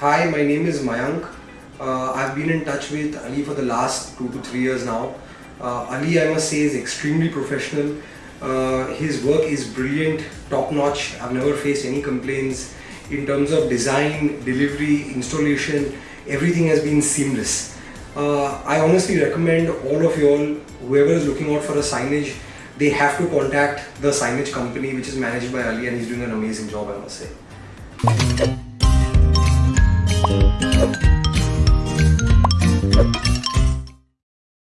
Hi, my name is Mayank. Uh, I've been in touch with Ali for the last two to three years now. Uh, Ali, I must say, is extremely professional. Uh, his work is brilliant, top notch. I've never faced any complaints in terms of design, delivery, installation. Everything has been seamless. Uh, I honestly recommend all of you all, whoever is looking out for a signage, they have to contact the signage company which is managed by Ali and he's doing an amazing job I must say.